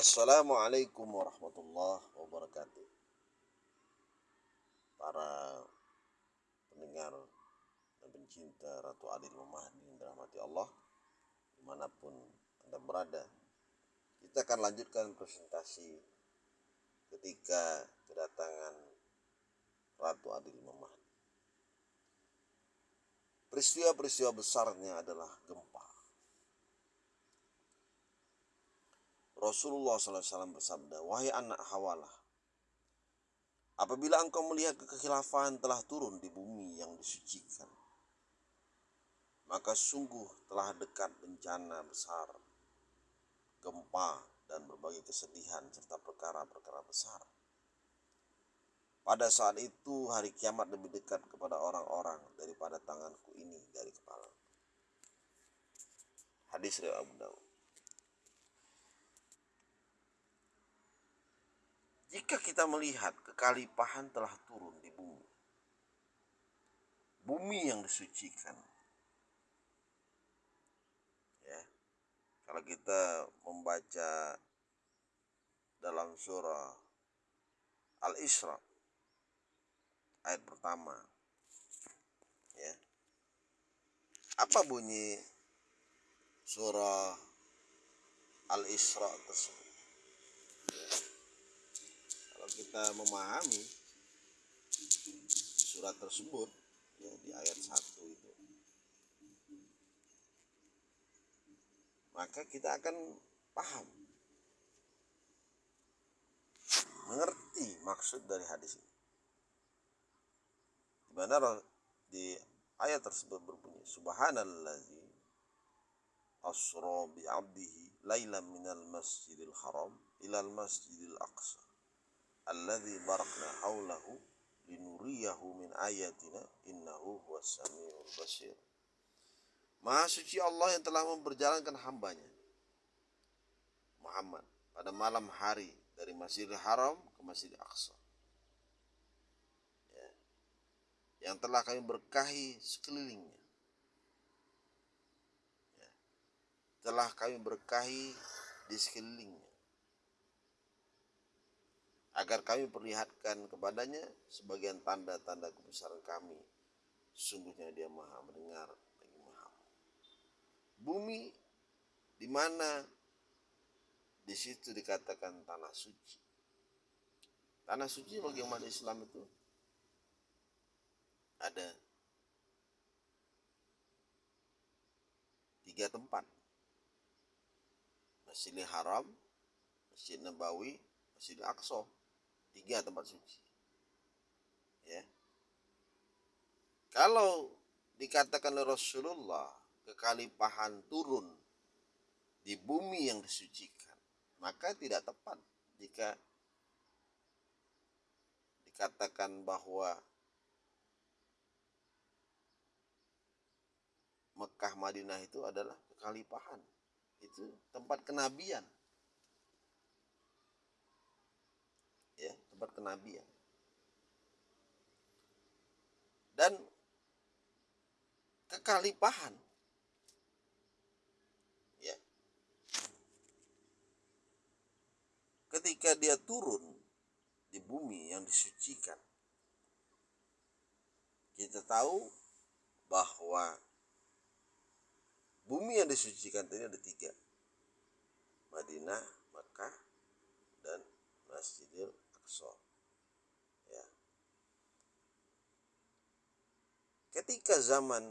Assalamualaikum warahmatullahi wabarakatuh. Para pendengar dan pencinta Ratu Adil Mahdi yang dirahmati Allah Di mana pun Anda berada Kita akan lanjutkan presentasi Ketika kedatangan Ratu Adil Mahdi Peristiwa-peristiwa besarnya adalah gempa Rasulullah SAW bersabda, Wahai anak hawalah, apabila engkau melihat kekhilafahan telah turun di bumi yang disucikan, maka sungguh telah dekat bencana besar, gempa, dan berbagai kesedihan serta perkara-perkara besar. Pada saat itu hari kiamat lebih dekat kepada orang-orang daripada tanganku ini dari kepala. Hadis riwayat Abu Dawud. Jika kita melihat kekalipahan telah turun di bumi, bumi yang disucikan, ya, kalau kita membaca dalam surah Al-Isra ayat pertama, ya, apa bunyi surah Al-Isra tersebut? Kita memahami surat tersebut ya di ayat 1 itu. Maka kita akan paham mengerti maksud dari hadis ini. Di mana di ayat tersebut berbunyi subhanallazi asra bi 'abdihi minal masjidil haram ilal masjidil aqsa alladzi barakna haulahu linuriyahu min ayatina innahu huwas basir Maha suci Allah yang telah memperjalankan hambanya. Muhammad pada malam hari dari Masjidil Haram ke Masjidil Aqsa. Ya. yang telah kami berkahi sekelilingnya. Ya. telah kami berkahi di sekelilingnya agar kami perlihatkan kepadanya sebagian tanda-tanda kebesaran kami. Sungguhnya dia maha mendengar lagi maha. Bumi di mana di situ dikatakan tanah suci. Tanah suci bagi umat Islam itu ada tiga tempat. Masjidil Haram, Masjid Nabawi, Masjidil Aqsa tiga tempat suci ya. Kalau dikatakan oleh Rasulullah kekalipahan turun di bumi yang disucikan maka tidak tepat jika dikatakan bahwa Mekah Madinah itu adalah kekalipahan. Itu tempat kenabian ya tempat kenabian dan kekalipahan ya ketika dia turun di bumi yang disucikan kita tahu bahwa bumi yang disucikan ini ada tiga Madinah, Mekah, dan Masjidil Ya. Ketika zaman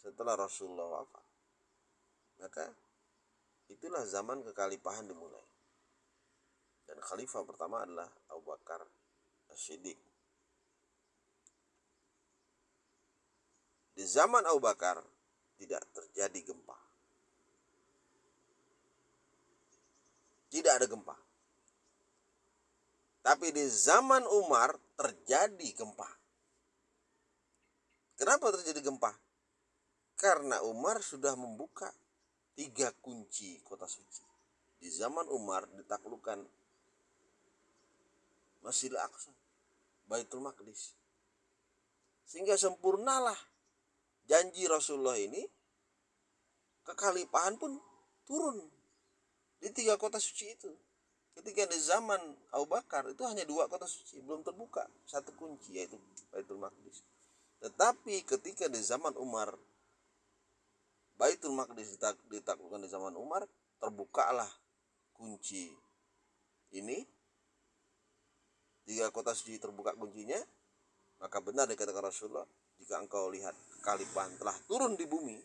setelah Rasulullah wafat, maka itulah zaman kekalipahan dimulai. Dan khalifah pertama adalah Abu Bakar As-Siddiq. Di zaman Abu Bakar tidak terjadi gempa. Tidak ada gempa. Tapi di zaman Umar terjadi gempa. Kenapa terjadi gempa? Karena Umar sudah membuka tiga kunci kota suci. Di zaman Umar ditaklukkan Masjidil Aqsa, Baitul Maqdis. Sehingga sempurnalah janji Rasulullah ini kekalipahan pun turun di di tiga kota suci itu ketika di zaman Abu Bakar itu hanya dua kota suci belum terbuka. Satu kunci yaitu Baitul Maqdis. Tetapi ketika di zaman Umar Baitul Maqdis ditaklukkan di zaman Umar terbukalah kunci ini. Tiga kota suci terbuka kuncinya maka benar dikatakan Rasulullah jika engkau lihat kekalifahan telah turun di bumi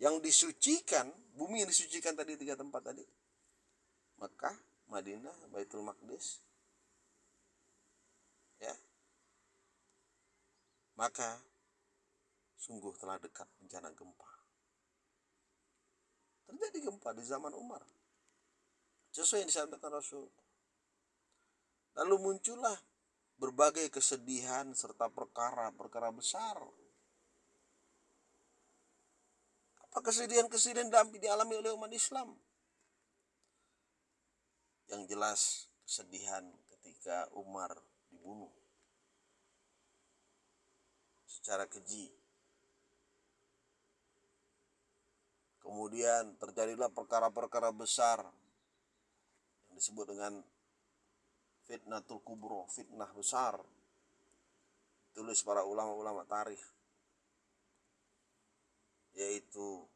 yang disucikan bumi yang disucikan tadi tiga tempat tadi Mekah, Madinah, Baitul Maqdis. Ya. Maka sungguh telah dekat bencana gempa. Terjadi gempa di zaman Umar. Sesuai yang disampaikan Rasul. Lalu muncullah berbagai kesedihan serta perkara-perkara besar. Apa kesedihan-kesedihan dialami oleh umat Islam? Yang jelas kesedihan ketika Umar dibunuh secara keji. Kemudian terjadilah perkara-perkara besar yang disebut dengan fitnatul kubro, fitnah besar. Tulis para ulama-ulama tarikh yaitu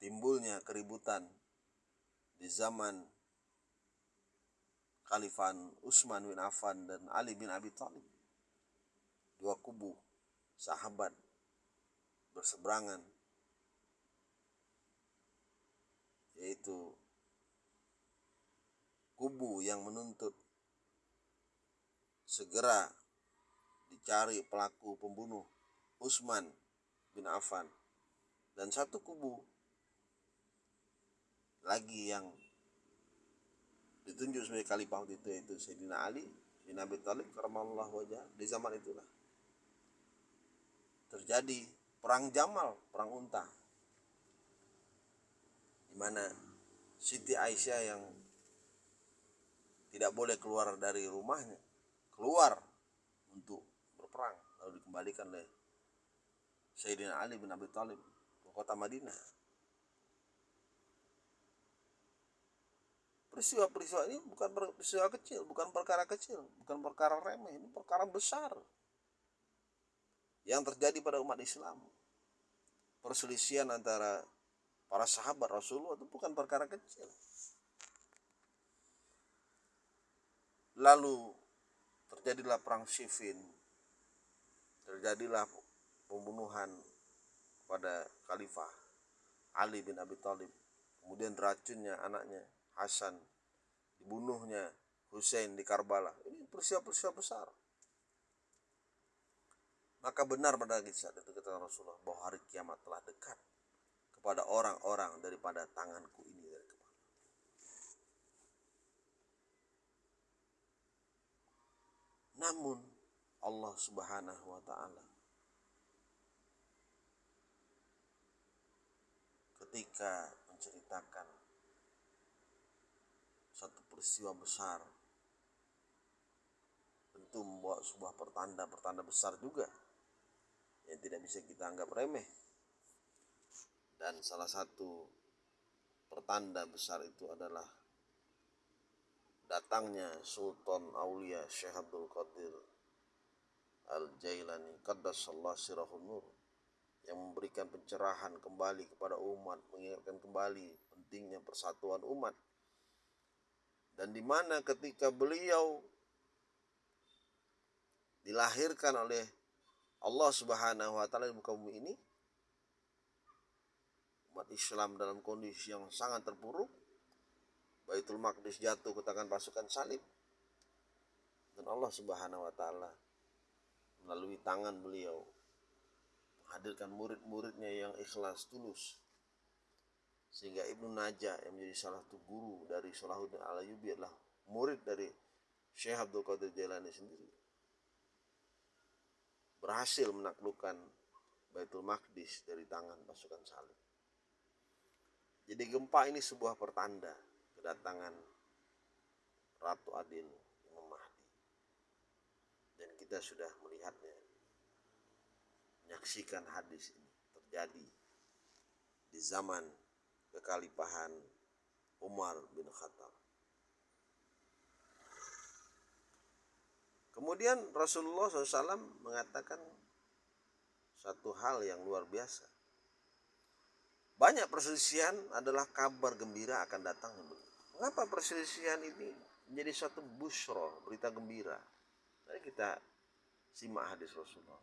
timbulnya keributan di zaman Khalifan Utsman bin Affan dan Ali bin Abi Thalib. Dua kubu sahabat berseberangan yaitu kubu yang menuntut segera dicari pelaku pembunuh Utsman bin Affan dan satu kubu lagi yang ditunjuk sebagai khalifah waktu itu yaitu Sayyidina Ali bin Abi Thalib karamallah wajah di zaman itulah terjadi perang Jamal, perang unta. Di mana Siti Aisyah yang tidak boleh keluar dari rumahnya, keluar untuk berperang lalu dikembalikan oleh Sayyidina Ali bin Abi Thalib ke kota Madinah. Peristiwa-peristiwa ini bukan peristiwa kecil, bukan perkara kecil, bukan perkara remeh, ini perkara besar yang terjadi pada umat Islam. Perselisihan antara para sahabat Rasulullah itu bukan perkara kecil. Lalu terjadilah perang Siffin, terjadilah pembunuhan pada Khalifah Ali bin Abi Thalib, kemudian racunnya anaknya Hasan dibunuhnya Hussein di Karbala ini peristiwa-peristiwa besar maka benar pada kisah itu kata Rasulullah bahwa hari kiamat telah dekat kepada orang-orang daripada tanganku ini dari kepala. Namun Allah Subhanahu wa taala ketika menceritakan peristiwa besar. Tentu membawa sebuah pertanda-pertanda besar juga yang tidak bisa kita anggap remeh. Dan salah satu pertanda besar itu adalah datangnya Sultan Aulia Syekh Abdul Qadir Al-Jailani Qaddasallah Sirahun Nur yang memberikan pencerahan kembali kepada umat mengingatkan kembali pentingnya persatuan umat dan di mana ketika beliau dilahirkan oleh Allah Subhanahu wa taala di muka bumi ini umat Islam dalam kondisi yang sangat terpuruk Baitul Maqdis jatuh ke tangan pasukan salib dan Allah Subhanahu wa taala melalui tangan beliau menghadirkan murid-muridnya yang ikhlas tulus sehingga Ibnu Najah yang menjadi salah satu guru dari Salahuddin Al-Ayyubi adalah murid dari Syekh Abdul Qadir Jailani sendiri berhasil menaklukkan Baitul Maqdis dari tangan pasukan salib. Jadi gempa ini sebuah pertanda kedatangan Ratu Adil Imam Mahdi. Dan kita sudah melihatnya, menyaksikan hadis ini terjadi di zaman kekhalifahan Umar bin Khattab. Kemudian Rasulullah SAW mengatakan satu hal yang luar biasa. Banyak perselisihan adalah kabar gembira akan datang. Mengapa perselisihan ini menjadi suatu busro, berita gembira? Mari kita simak hadis Rasulullah.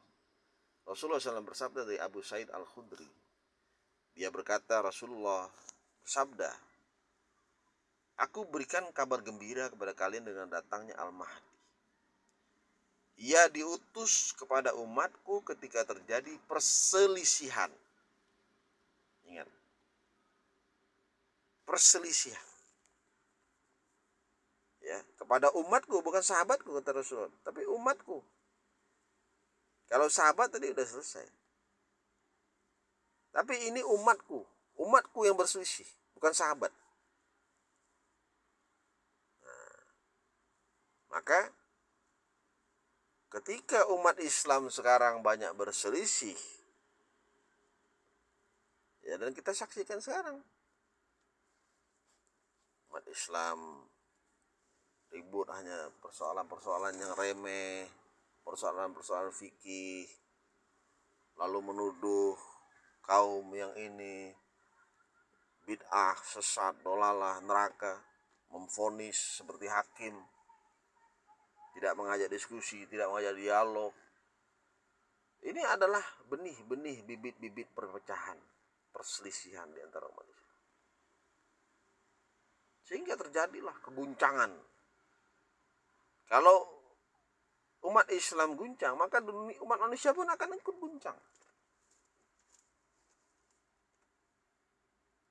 Rasulullah SAW bersabda dari Abu Said Al-Khudri. Dia berkata Rasulullah bersabda, Aku berikan kabar gembira kepada kalian dengan datangnya Al-Mahdi. Ia diutus kepada umatku ketika terjadi perselisihan. Ingat. Perselisihan. Ya, kepada umatku bukan sahabatku kata Rasul, tapi umatku. Kalau sahabat tadi udah selesai. Tapi ini umatku, umatku yang berselisih, bukan sahabat. Maka ketika umat Islam sekarang banyak berselisih ya dan kita saksikan sekarang umat Islam ribut hanya persoalan-persoalan yang remeh, persoalan-persoalan fikih, lalu menuduh kaum yang ini bid'ah, sesat, dolalah, neraka, memfonis seperti hakim tidak mengajak diskusi, tidak mengajak dialog. Ini adalah benih-benih bibit-bibit perpecahan, perselisihan di antara Islam. Sehingga terjadilah keguncangan. Kalau umat Islam guncang, maka dunia, umat manusia pun akan ikut guncang.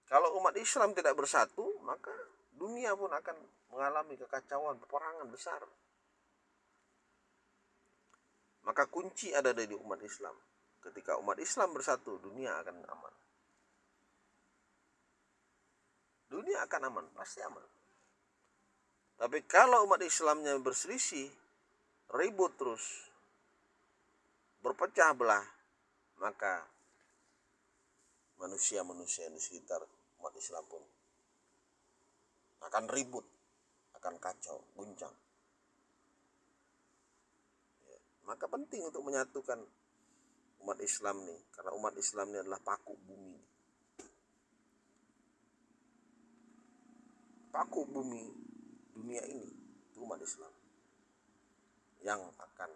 Kalau umat Islam tidak bersatu, maka dunia pun akan mengalami kekacauan, peperangan besar. Maka kunci ada dari umat Islam. Ketika umat Islam bersatu, dunia akan aman. Dunia akan aman, pasti aman. Tapi kalau umat Islamnya berselisih, ribut terus, berpecah belah, maka manusia-manusia di sekitar umat Islam pun akan ribut, akan kacau, guncang. Maka penting untuk menyatukan umat Islam nih, karena umat Islam ini adalah paku bumi. Paku bumi dunia ini itu umat Islam yang akan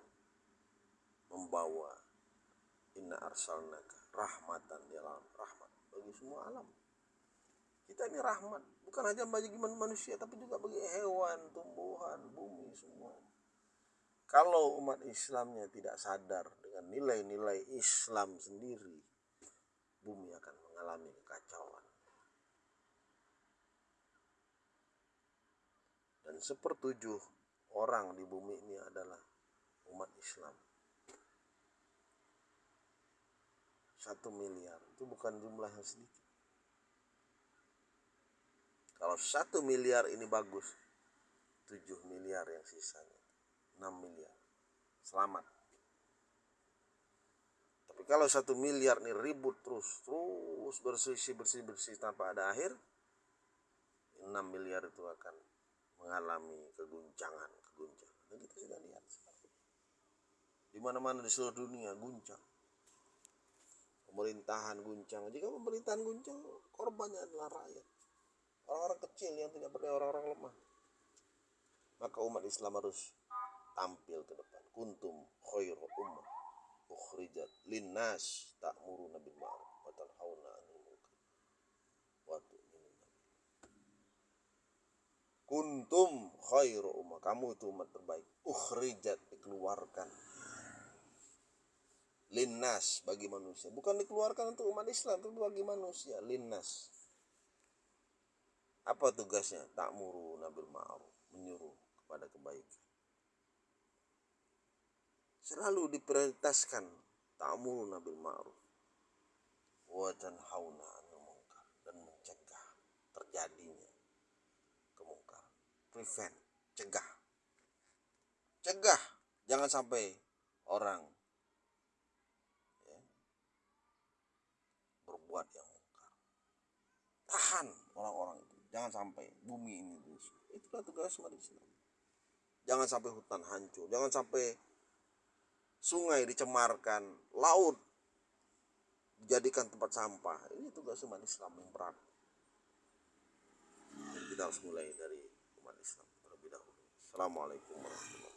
membawa inna arsalnaka rahmatan di alam rahmat bagi semua alam. Kita ini rahmat bukan hanya bagi manusia tapi juga bagi hewan, tumbuhan, bumi semua. Kalau umat Islamnya tidak sadar dengan nilai-nilai Islam sendiri, bumi akan mengalami kekacauan. Dan sepertujuh orang di bumi ini adalah umat Islam. Satu miliar itu bukan jumlah yang sedikit. Kalau satu miliar ini bagus, tujuh miliar yang sisanya. 6 miliar. Selamat. Tapi kalau satu miliar nih ribut terus terus bersih bersih bersih tanpa ada akhir 6 miliar itu akan mengalami keguncangan keguncangan. Dan kita sudah lihat. Di mana mana di seluruh dunia guncang. Pemerintahan guncang. Jika pemerintahan guncang korbannya adalah rakyat orang-orang kecil yang tidak berdaya orang-orang lemah. Maka umat Islam harus tampil ke depan. Kuntum khairu ummah ukhrijat linnas ta'muruna bil ma'ruf wa tanhauna 'anil munkar. Wa tu'minuna kuntum khairu ummah. Kamu itu umat terbaik. Ukhrijat dikeluarkan. Linnas bagi manusia. Bukan dikeluarkan untuk umat Islam tapi bagi manusia. Linnas apa tugasnya? Ta'muru nabil ma'ruf. Menyuruh kepada kebaikan. Selalu diprioritaskan ta'muru nabil ma'ruf. Wa tanhauna 'anil munkar. Dan mencegah terjadinya kemungkar prevent. Cegah. Cegah. Jangan sampai orang ya, berbuat yang mungkar. Tahan orang-orang jangan sampai bumi ini rusak itulah tugas umat Islam jangan sampai hutan hancur. Jangan sampai sungai dicemarkan. Laut dijadikan tempat sampah. Ini tugas umat Islam yang berat. Kita harus mulai dari umat Islam terlebih dahulu. Assalamualaikum warahmatullahi wabarakatuh